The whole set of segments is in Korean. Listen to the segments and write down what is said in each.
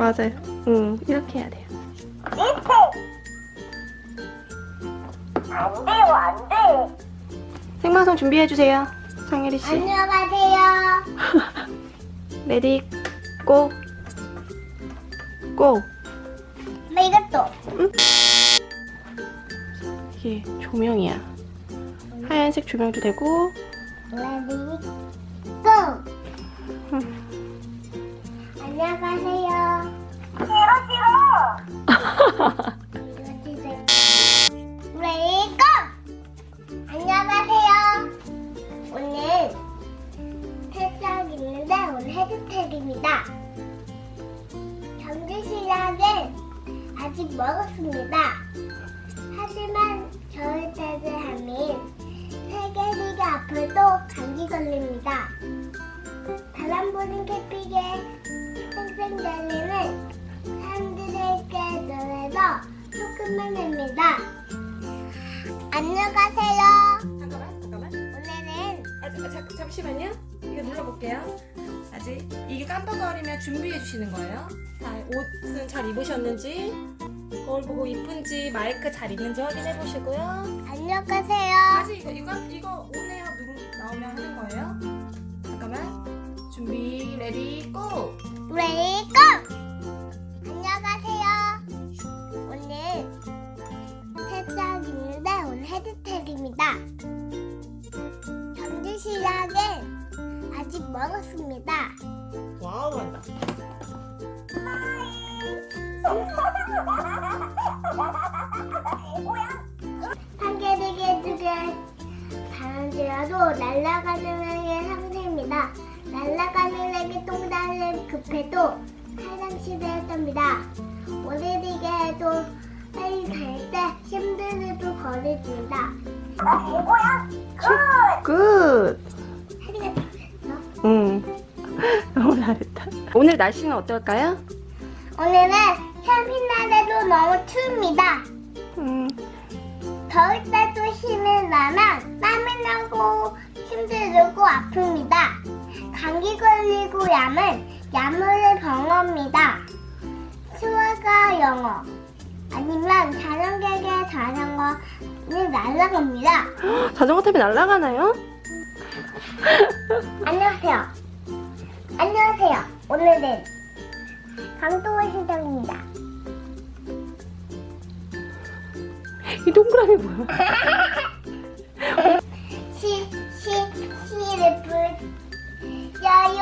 맞아요. 응, 이렇게 해야 돼요. 안 돼요, 안 돼. 생방송 준비해주세요. 상혜리 씨. 안녕하세요. Ready, go! Go! 나 이것도. 이게 조명이야. 하얀색 조명도 되고, ready, 고! 안녕하세요. 안녕하세요. 오늘 태장 있는데 오늘 헤드텍입니다. 경주시장은 아직 멀었습니다. 하지만 겨울 태제하면 세계리가 아파도 감기 걸립니다. 바람 부는 캐픽에 쌩쌩 달리는 노래도 조금만 합니다. 안녕하세요. 잠깐만, 잠깐만. 오늘은 아, 자, 자, 잠시만요. 이거 눌러볼게요. 아직 이게 깜빡거리면 준비해 주시는 거예요. 자, 옷은 잘 입으셨는지, 거울 보고 이쁜지, 마이크 잘 있는지 확인해 보시고요. 안녕하세요. 다시 이거 이거 이거 오네요 누르 나오면 하는 거예요. 잠깐만. 준비 레디 고. 레이고 날아가는 애의 상태입니다. 날아가는 애기 똥달래 급해도 화장실에였답니다. 오래되게 해도 빨리 갈 때 힘들어도 거리줍니다. 이거야? 굿. 하리가 잘했어. 응. 너무 잘했다. 오늘 날씨는 어떨까요? 오늘은 캠핑날에도 너무 추웁니다. 음. 더울 때도 힘이 나면 땀이 나고 힘들고 아픕니다. 감기 걸리고 야면 약물을 병합니다. 수화가 영어 아니면 자전거에 자전거는 날아갑니다. 자전거 타면 날아가나요? 안녕하세요. 안녕하세요. 오늘은 강동원 시장입니다. 이 동그라미 뭐야? 불려요.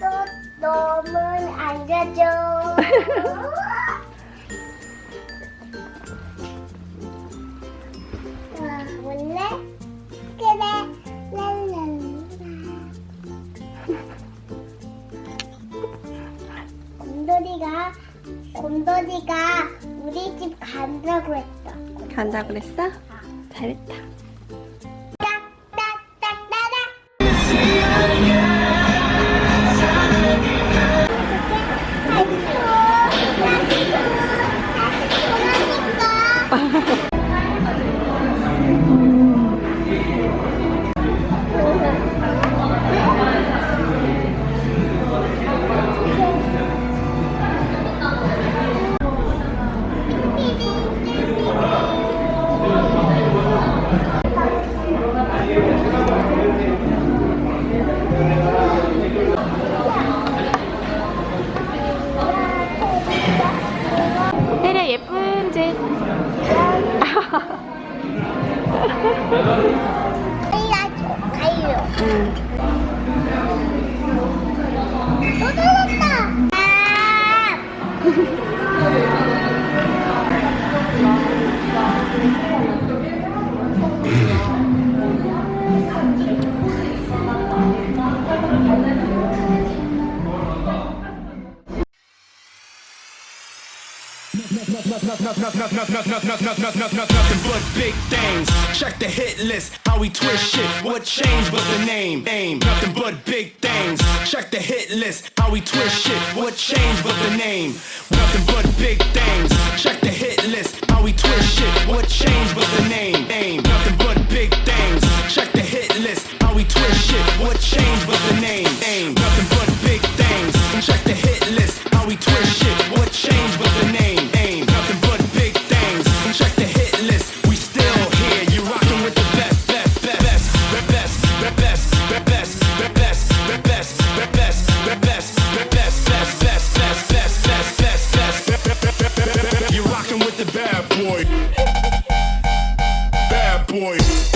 또 너무 앉아줘. 와, 원래 그래 랄랄라. 곰돌이가 곰돌이가 우리 집 간다고 했어. 간다 그랬어? 잘했다. 또. 아! Nothing but big things. Check the hit list. How we twist shit. What changed but the name? Aim. Nothing but big things. Check the hit list. How we twist shit. What changed but the name? Nothing but big things. Check the hit list. How we twist shit. What changed but the name? Aim. Nothing but big things. Check the hit list. How we twist shit. What changed? boy.